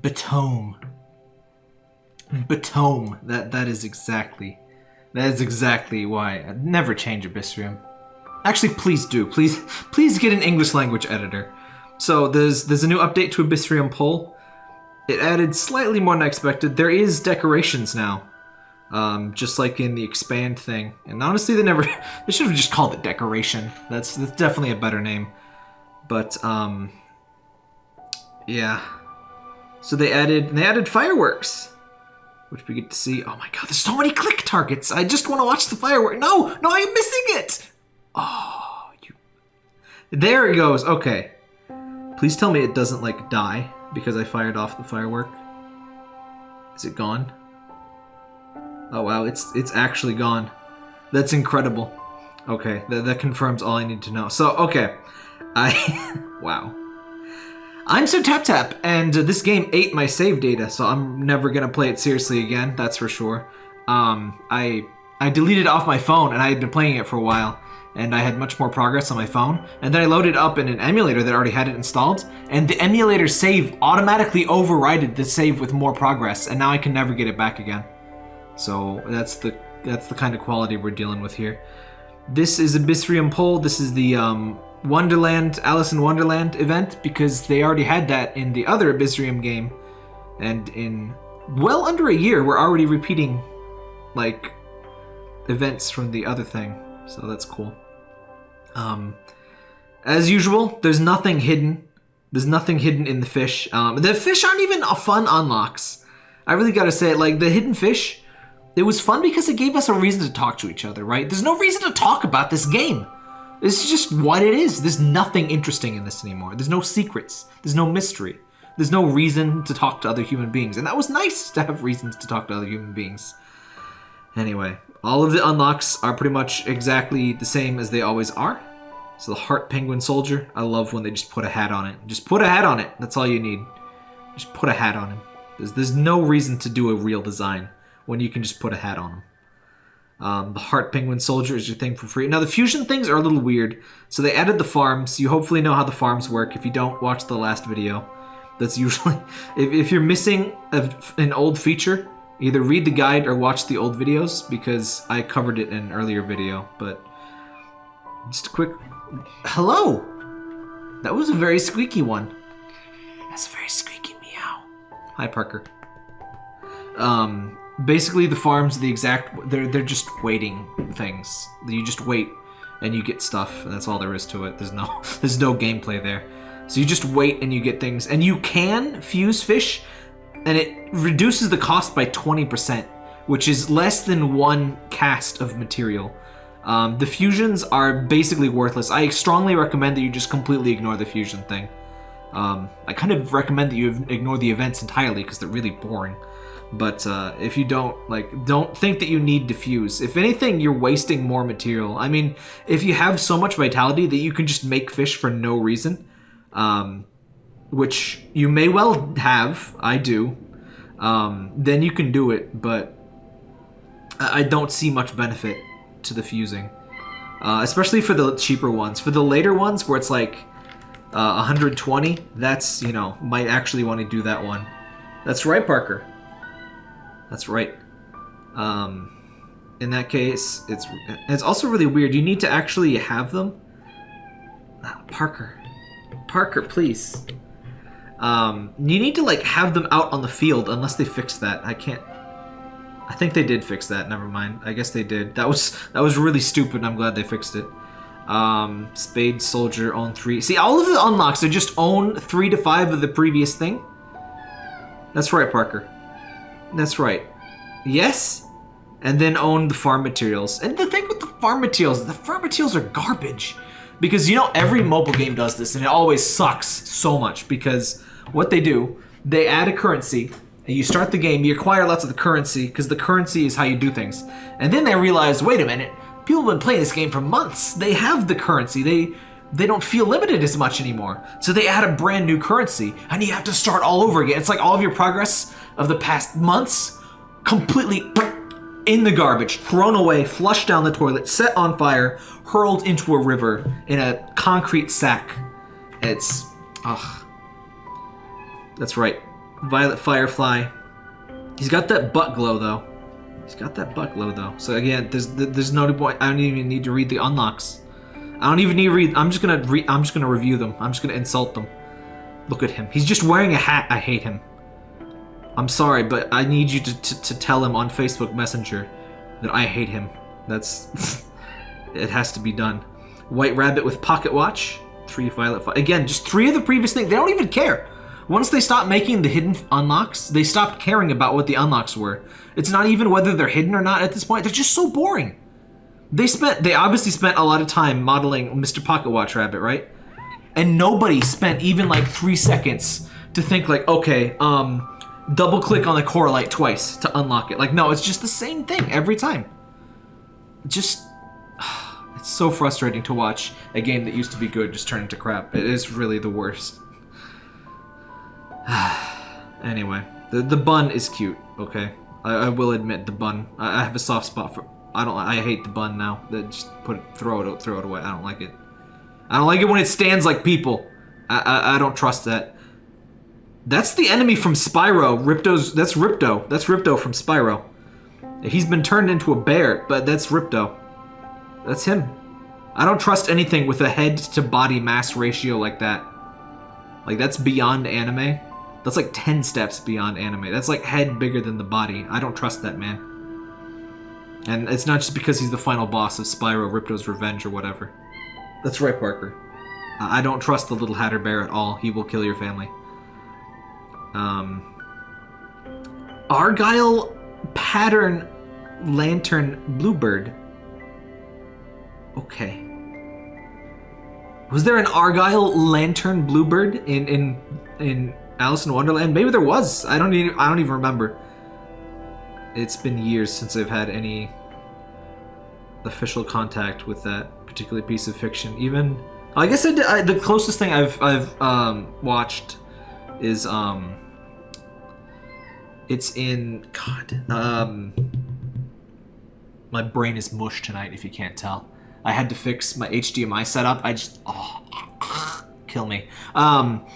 Batome. Batome. That that is exactly that is exactly why I'd never change Abyssrium. Actually, please do. Please please get an English language editor. So there's there's a new update to Abyssrium Pole. It added slightly more than I expected. There is decorations now. Um, just like in the expand thing. And honestly, they never they should have just called it decoration. That's that's definitely a better name. But um yeah. So they added they added fireworks which we get to see. Oh my god, there's so many click targets. I just want to watch the firework. No, no, I'm missing it. Oh, you. There it goes. Okay. Please tell me it doesn't like die because I fired off the firework. Is it gone? Oh wow, it's it's actually gone. That's incredible. Okay, that, that confirms all I need to know. So, okay. I... wow. I'm so tap tap, and this game ate my save data, so I'm never gonna play it seriously again. That's for sure. Um, I I deleted off my phone, and I had been playing it for a while, and I had much more progress on my phone. And then I loaded up in an emulator that already had it installed, and the emulator save automatically overrided the save with more progress, and now I can never get it back again. So that's the that's the kind of quality we're dealing with here. This is Abyssrium Pole. This is the um, Wonderland, Alice in Wonderland event because they already had that in the other Abyssrium game. And in well under a year, we're already repeating like events from the other thing. So that's cool. Um, as usual, there's nothing hidden. There's nothing hidden in the fish. Um, the fish aren't even a fun unlocks. I really gotta say like the hidden fish, it was fun because it gave us a reason to talk to each other, right? There's no reason to talk about this game. This is just what it is. There's nothing interesting in this anymore. There's no secrets. There's no mystery. There's no reason to talk to other human beings. And that was nice to have reasons to talk to other human beings. Anyway, all of the unlocks are pretty much exactly the same as they always are. So the Heart Penguin Soldier, I love when they just put a hat on it. Just put a hat on it. That's all you need. Just put a hat on him. There's, there's no reason to do a real design when you can just put a hat on him. Um, the Heart Penguin Soldier is your thing for free. Now, the fusion things are a little weird. So they added the farms. You hopefully know how the farms work. If you don't, watch the last video. That's usually... If, if you're missing a, an old feature, either read the guide or watch the old videos, because I covered it in an earlier video. But just a quick... Hello! That was a very squeaky one. That's a very squeaky meow. Hi, Parker. Um, basically the farms the exact they're they're just waiting things. You just wait and you get stuff and that's all there is to it. There's no there's no gameplay there. So you just wait and you get things. And you can fuse fish and it reduces the cost by 20% which is less than one cast of material. Um, the fusions are basically worthless. I strongly recommend that you just completely ignore the fusion thing. Um, I kind of recommend that you ignore the events entirely because they're really boring but uh, if you don't, like, don't think that you need diffuse. If anything, you're wasting more material. I mean, if you have so much vitality that you can just make fish for no reason, um, which you may well have, I do, um, then you can do it, but I don't see much benefit to the fusing. Uh, especially for the cheaper ones. For the later ones where it's like uh, 120, that's, you know, might actually want to do that one. That's right, Parker. That's right. Um, in that case, it's it's also really weird. You need to actually have them. Ah, Parker, Parker, please. Um, you need to like have them out on the field unless they fix that. I can't. I think they did fix that. Never mind. I guess they did. That was that was really stupid. I'm glad they fixed it. Um, Spade Soldier own three. See, all of the unlocks are just own three to five of the previous thing. That's right, Parker. That's right. Yes, and then own the farm materials. And the thing with the farm materials, the farm materials are garbage. Because, you know, every mobile game does this, and it always sucks so much. Because what they do, they add a currency, and you start the game, you acquire lots of the currency, because the currency is how you do things. And then they realize, wait a minute, people have been playing this game for months. They have the currency. They they don't feel limited as much anymore. So they add a brand new currency, and you have to start all over again. It's like all of your progress of the past months completely in the garbage, thrown away, flushed down the toilet, set on fire, hurled into a river in a concrete sack. It's, ugh. That's right. Violet Firefly. He's got that butt glow though. He's got that butt glow though. So again, there's there's no point. I don't even need to read the unlocks. I don't even need to read. I'm just gonna re, I'm just gonna review them. I'm just gonna insult them. Look at him. He's just wearing a hat. I hate him. I'm sorry, but I need you to, to, to tell him on Facebook Messenger that I hate him. That's... it has to be done. White Rabbit with Pocket Watch. Three Violet... Again, just three of the previous things. They don't even care. Once they stopped making the hidden unlocks, they stopped caring about what the unlocks were. It's not even whether they're hidden or not at this point. They're just so boring. They spent... They obviously spent a lot of time modeling Mr. Pocket Watch Rabbit, right? And nobody spent even like three seconds to think like, okay, um double click on the Coralite twice to unlock it. Like, no, it's just the same thing every time. Just, it's so frustrating to watch a game that used to be good just turn into crap. It is really the worst. anyway, the, the bun is cute, okay? I, I will admit the bun. I, I, have a soft spot for, I don't, I hate the bun now. Just put it, throw it, throw it away. I don't like it. I don't like it when it stands like people. I, I, I don't trust that. That's the enemy from Spyro. Ripto's. That's Ripto. That's Ripto from Spyro. He's been turned into a bear, but that's Ripto. That's him. I don't trust anything with a head to body mass ratio like that. Like, that's beyond anime. That's like 10 steps beyond anime. That's like head bigger than the body. I don't trust that man. And it's not just because he's the final boss of Spyro, Ripto's Revenge, or whatever. That's right, Parker. I don't trust the little Hatter Bear at all. He will kill your family. Um, Argyle pattern lantern bluebird. Okay. Was there an Argyle lantern bluebird in in in Alice in Wonderland? Maybe there was. I don't even I don't even remember. It's been years since I've had any official contact with that particular piece of fiction. Even I guess I did, I, the closest thing I've I've um, watched is um, it's in God. Um, my brain is mush tonight. If you can't tell, I had to fix my HDMI setup. I just oh, kill me. Um,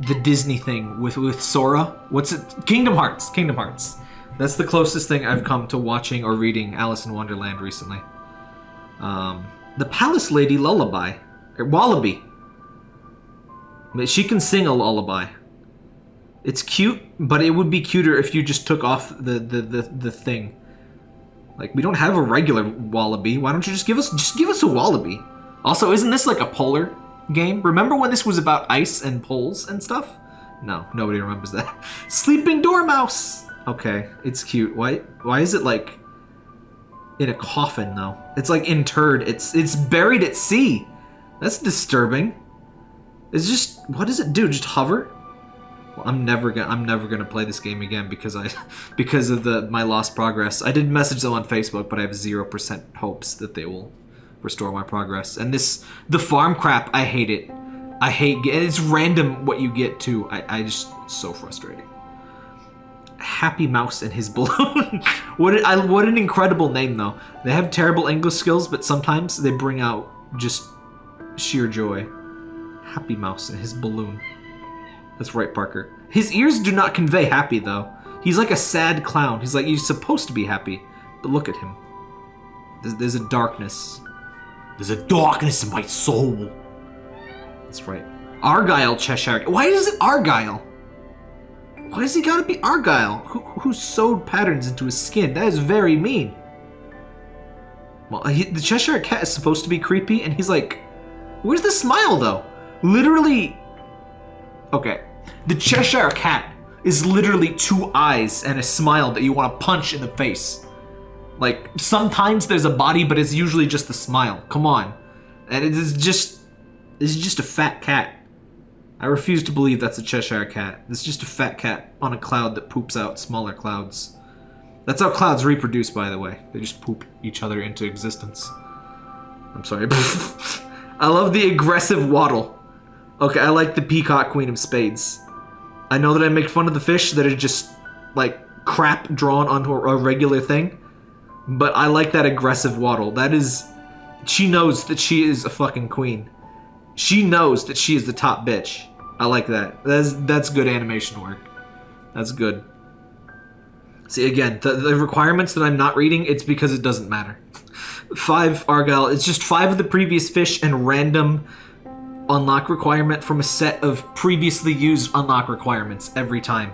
the Disney thing with with Sora. What's it? Kingdom Hearts. Kingdom Hearts. That's the closest thing I've come to watching or reading Alice in Wonderland recently. Um, the Palace Lady Lullaby, or Wallaby. She can sing a lullaby. It's cute, but it would be cuter if you just took off the, the, the, the thing. Like, we don't have a regular wallaby. Why don't you just give us just give us a wallaby? Also, isn't this like a polar game? Remember when this was about ice and poles and stuff? No, nobody remembers that. Sleeping Dormouse! Okay, it's cute. Why why is it like in a coffin though? It's like interred. It's it's buried at sea. That's disturbing. It's just what does it do? Just hover? I'm never gonna I'm never gonna play this game again because I because of the my lost progress. I did message them on Facebook, but I have zero percent hopes that they will restore my progress. And this the farm crap, I hate it. I hate and it's random what you get too. I I just so frustrating. Happy Mouse and his balloon. what I, what an incredible name though. They have terrible English skills, but sometimes they bring out just sheer joy. Happy Mouse and his balloon. That's right, Parker. His ears do not convey happy, though. He's like a sad clown. He's like, he's supposed to be happy. But look at him. There's, there's a darkness. There's a darkness in my soul. That's right. Argyle Cheshire. Why is it Argyle? Why does he gotta be Argyle? Who, who sewed patterns into his skin? That is very mean. Well, he, the Cheshire Cat is supposed to be creepy, and he's like, where's the smile, though? Literally, okay, the Cheshire Cat is literally two eyes and a smile that you want to punch in the face. Like, sometimes there's a body, but it's usually just the smile. Come on. And it is just... It's just a fat cat. I refuse to believe that's a Cheshire Cat. It's just a fat cat on a cloud that poops out smaller clouds. That's how clouds reproduce, by the way. They just poop each other into existence. I'm sorry. I love the aggressive waddle. Okay, I like the Peacock Queen of Spades. I know that I make fun of the fish that are just, like, crap drawn onto a regular thing. But I like that aggressive waddle. That is... She knows that she is a fucking queen. She knows that she is the top bitch. I like that. That's that's good animation work. That's good. See again, the, the requirements that I'm not reading, it's because it doesn't matter. Five Argyle, it's just five of the previous fish and random unlock requirement from a set of previously used unlock requirements every time.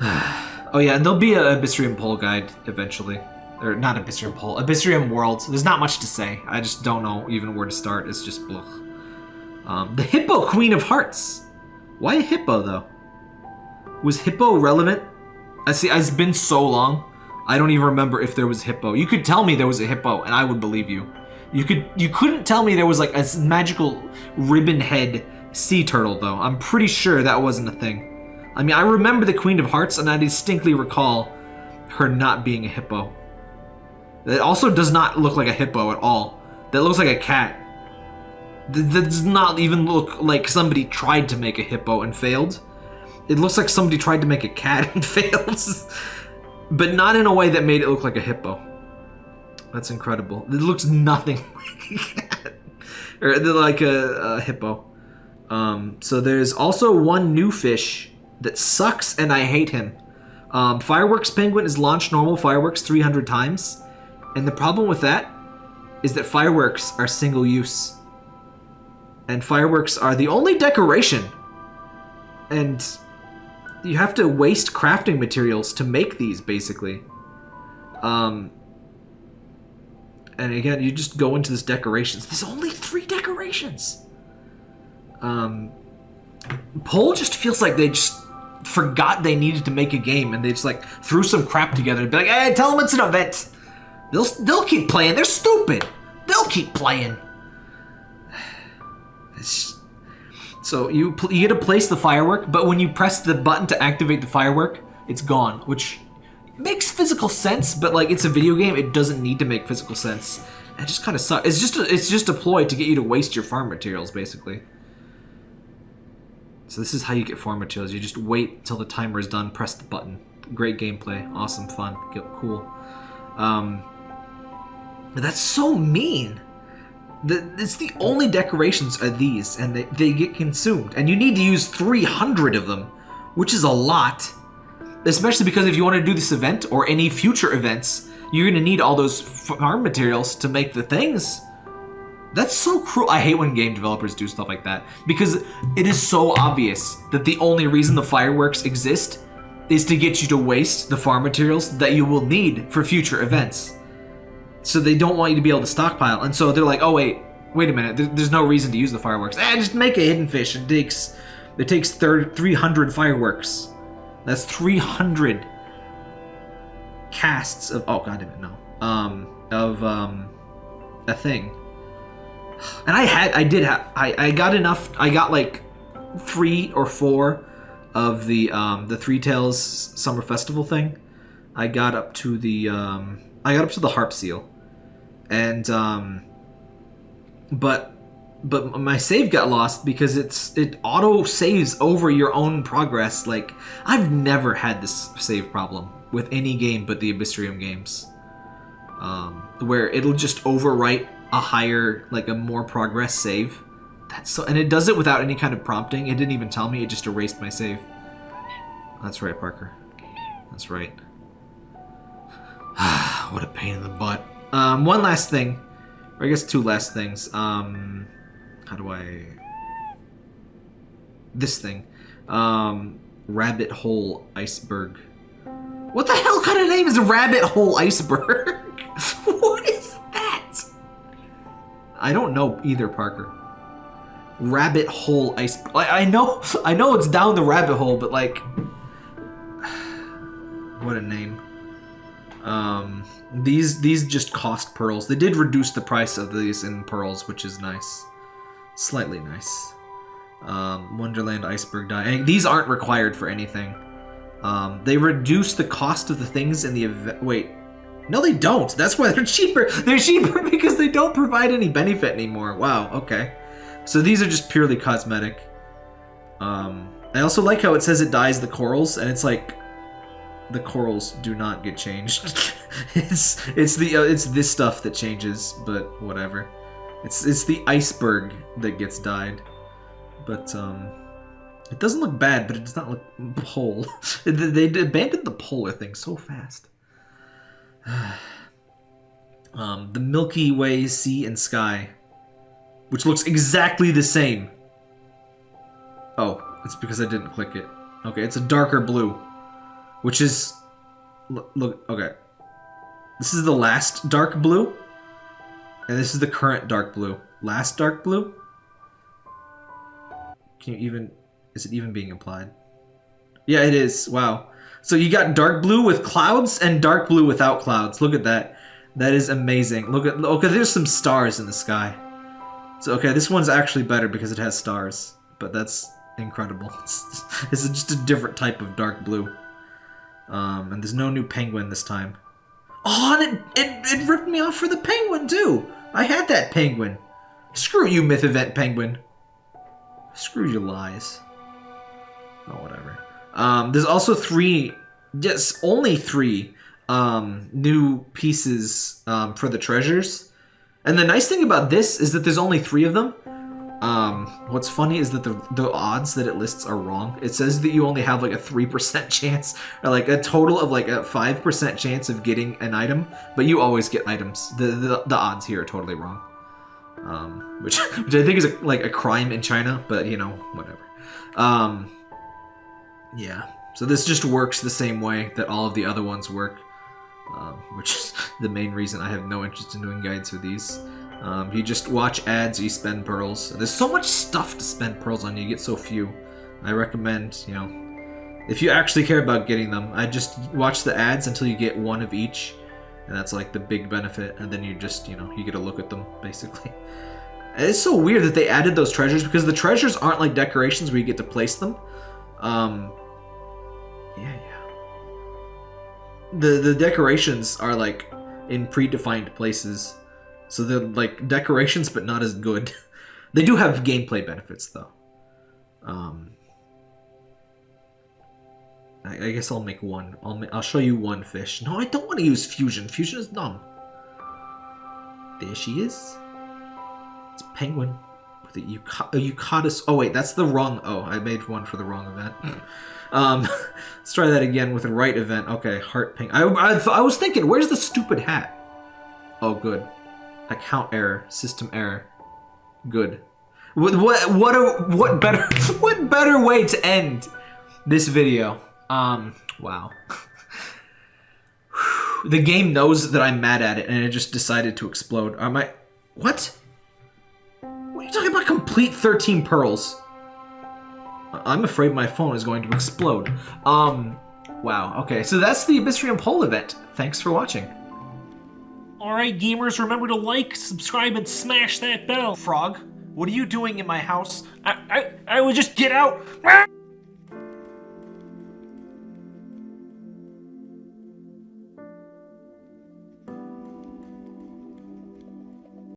oh yeah, and there'll be a Abyssrium Pole guide eventually. Or not Abyssrium Pole, Abyssrium World. There's not much to say. I just don't know even where to start. It's just blech. Um, the Hippo Queen of Hearts. Why a hippo though? Was hippo relevant? I see. It's been so long. I don't even remember if there was hippo. You could tell me there was a hippo, and I would believe you. You could. You couldn't tell me there was like a magical ribbon head sea turtle though. I'm pretty sure that wasn't a thing. I mean, I remember the Queen of Hearts, and I distinctly recall her not being a hippo. It also does not look like a hippo at all. That looks like a cat. That does not even look like somebody tried to make a hippo and failed. It looks like somebody tried to make a cat and failed. but not in a way that made it look like a hippo. That's incredible. It looks nothing like. Or like a, a hippo. Um, so there's also one new fish that sucks and I hate him. Um, Fireworks Penguin is launched normal fireworks 300 times. And the problem with that is that fireworks are single use. And fireworks are the only decoration. And you have to waste crafting materials to make these, basically. Um, and again, you just go into this decorations. There's only three decorations. Um, Pole just feels like they just forgot they needed to make a game and they just like threw some crap together and be like, hey, tell them it's an event. They'll, they'll keep playing. They're stupid. They'll keep playing. It's, so you you get to place the firework, but when you press the button to activate the firework, it's gone, which makes physical sense. But like it's a video game, it doesn't need to make physical sense. It just kind of sucks. It's just a, it's just a ploy to get you to waste your farm materials, basically. So this is how you get farm materials. You just wait till the timer is done, press the button. Great gameplay, awesome, fun, cool. Um, that's so mean. The, it's the only decorations are these, and they, they get consumed. And you need to use 300 of them, which is a lot. Especially because if you want to do this event, or any future events, you're going to need all those farm materials to make the things. That's so cruel. I hate when game developers do stuff like that. Because it is so obvious that the only reason the fireworks exist is to get you to waste the farm materials that you will need for future events. So they don't want you to be able to stockpile. And so they're like, oh wait, wait a minute. There's no reason to use the fireworks. Ah, just make a hidden fish. It takes it takes 300 fireworks. That's 300 casts of oh god damn it no um of um a thing. And I had I did have I I got enough. I got like three or four of the um the Three Tails Summer Festival thing. I got up to the um I got up to the harp seal and um, but but my save got lost because it's it auto saves over your own progress. Like I've never had this save problem with any game but the Abyssrium games, um, where it'll just overwrite a higher like a more progress save. That's so, and it does it without any kind of prompting. It didn't even tell me. It just erased my save. That's right, Parker. That's right. what a pain in the butt. Um, one last thing, or I guess two last things. Um, how do I? This thing, um, rabbit hole iceberg. What the hell kind of name is rabbit hole iceberg? what is that? I don't know either, Parker. Rabbit hole iceberg. I know, I know it's down the rabbit hole, but like, what a name. Um, these these just cost pearls. They did reduce the price of these in pearls, which is nice. Slightly nice. Um, Wonderland Iceberg Dye. these aren't required for anything. Um, they reduce the cost of the things in the event. Wait. No, they don't. That's why they're cheaper. They're cheaper because they don't provide any benefit anymore. Wow, okay. So these are just purely cosmetic. Um, I also like how it says it dyes the corals, and it's like the corals do not get changed. it's it's the uh, it's this stuff that changes, but whatever. It's it's the iceberg that gets dyed. but um, it doesn't look bad, but it does not look whole. they they abandoned the polar thing so fast. um, the Milky Way sea and sky, which looks exactly the same. Oh, it's because I didn't click it. Okay, it's a darker blue, which is look, look okay. This is the last dark blue, and this is the current dark blue. Last dark blue. Can you even? Is it even being implied? Yeah, it is. Wow. So you got dark blue with clouds and dark blue without clouds. Look at that. That is amazing. Look at okay. There's some stars in the sky. So okay, this one's actually better because it has stars. But that's incredible. It's, just a different type of dark blue. Um, and there's no new penguin this time. Oh, and it, it, it ripped me off for the penguin, too. I had that penguin. Screw you, Myth Event Penguin. Screw your lies. Oh, whatever. Um, there's also three, yes, only three um, new pieces um, for the treasures. And the nice thing about this is that there's only three of them. Um, what's funny is that the, the odds that it lists are wrong. It says that you only have like a 3% chance, or like a total of like a 5% chance of getting an item, but you always get items. The, the, the odds here are totally wrong. Um, which, which I think is a, like a crime in China, but you know, whatever. Um, yeah, so this just works the same way that all of the other ones work, um, which is the main reason I have no interest in doing guides for these. Um, you just watch ads, you spend pearls. There's so much stuff to spend pearls on, you get so few. I recommend, you know, if you actually care about getting them, I just watch the ads until you get one of each, and that's like the big benefit, and then you just, you know, you get a look at them, basically. It's so weird that they added those treasures, because the treasures aren't like decorations where you get to place them. Um, yeah, yeah. The, the decorations are like in predefined places. So they're like decorations, but not as good. they do have gameplay benefits, though. Um, I, I guess I'll make one. I'll ma I'll show you one fish. No, I don't want to use fusion. Fusion is dumb. There she is. It's a penguin with a Eucadus. Oh wait, that's the wrong. Oh, I made one for the wrong event. um, let's try that again with the right event. Okay, heart pink. I I, I was thinking, where's the stupid hat? Oh, good. Account error. System error. Good. What what what a, what better what better way to end this video? Um. Wow. the game knows that I'm mad at it, and it just decided to explode. Am I? What? What are you talking about? Complete 13 pearls. I'm afraid my phone is going to explode. Um. Wow. Okay. So that's the Abyssrium Pole event. Thanks for watching. Alright gamers, remember to like, subscribe, and smash that bell. Frog, what are you doing in my house? I, I, I would just get out.